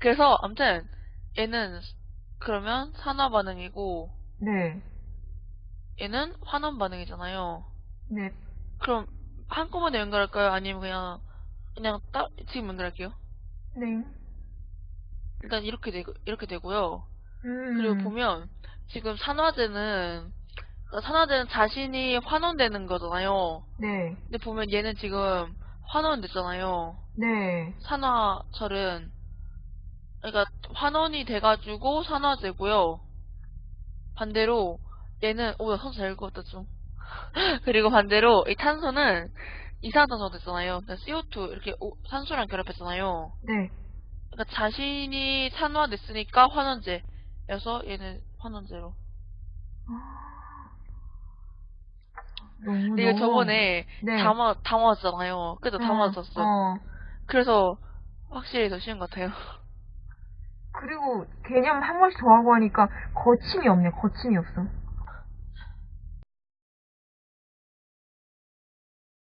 그래서 아무튼 얘는 그러면 산화 반응이고 네. 얘는 환원 반응이잖아요. 네. 그럼 한꺼번에 연결할까요? 아니면 그냥 그냥 따, 지금 연결할게요. 네. 일단 이렇게 되고 이렇게 되고요. 음. 그리고 보면 지금 산화제는 그러니까 산화제는 자신이 환원되는 거잖아요. 네. 근데 보면 얘는 지금 환원됐잖아요. 네. 산화철은 그러니까 환원이 돼가지고 산화제고요. 반대로 얘는 오나 선수 잘 읽었다 좀. 그리고 반대로 이 탄소는 이산화탄소가 됐잖아요. 그러니까 CO2 이렇게 오- 산소랑 결합했잖아요. 네. 그러니까 자신이 산화됐으니까 환원제여서 얘는 환원제로. 너무 근데 이거 저번에 네. 담아 담아왔잖아요. 그죠? 어, 담아왔었어. 어. 그래서 확실히 더 쉬운 것 같아요. 그리고 개념 한 번씩 더 하고 하니까 거침이 없네. 거침이 없어.